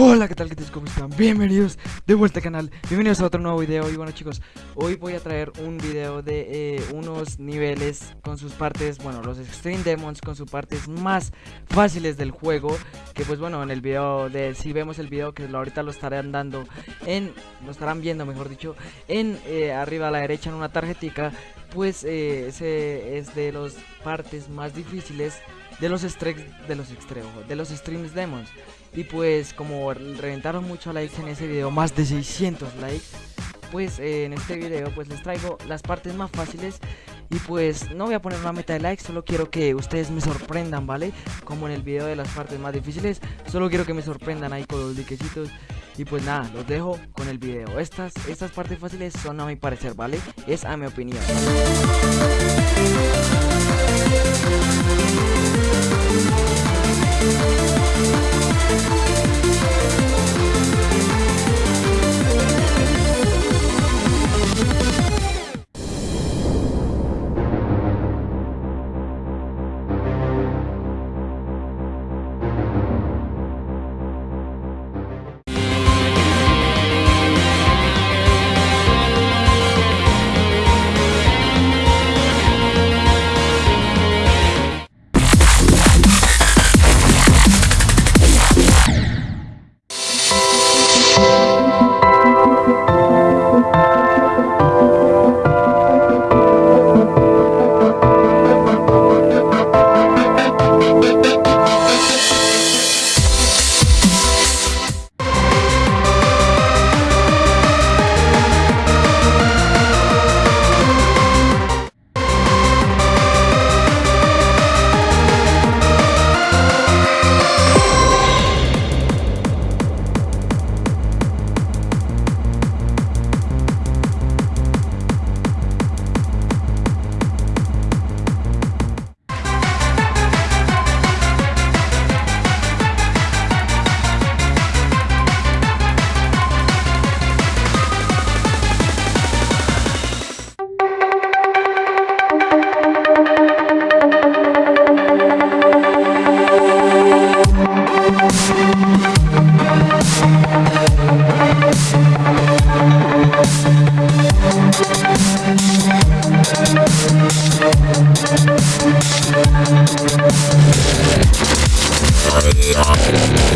Hola, ¿qué tal? ¿Qué tal? ¿Cómo están? Bienvenidos de vuelta al canal, bienvenidos a otro nuevo video Y bueno chicos, hoy voy a traer un video de eh, unos niveles con sus partes Bueno, los Extreme Demons con sus partes más fáciles del juego Que pues bueno, en el video de, si vemos el video que ahorita lo estarán dando en, lo estarán viendo mejor dicho En eh, arriba a la derecha en una tarjetica Pues eh, es de las partes más difíciles de los, de los extremos, de los streams demons y pues como reventaron mucho likes en ese video, más de 600 likes, pues eh, en este video pues les traigo las partes más fáciles. Y pues no voy a poner una meta de likes, solo quiero que ustedes me sorprendan, ¿vale? Como en el video de las partes más difíciles, solo quiero que me sorprendan ahí con los likecitos y pues nada, los dejo con el video. Estas, estas partes fáciles son a mi parecer, ¿vale? Es a mi opinión. Yeah.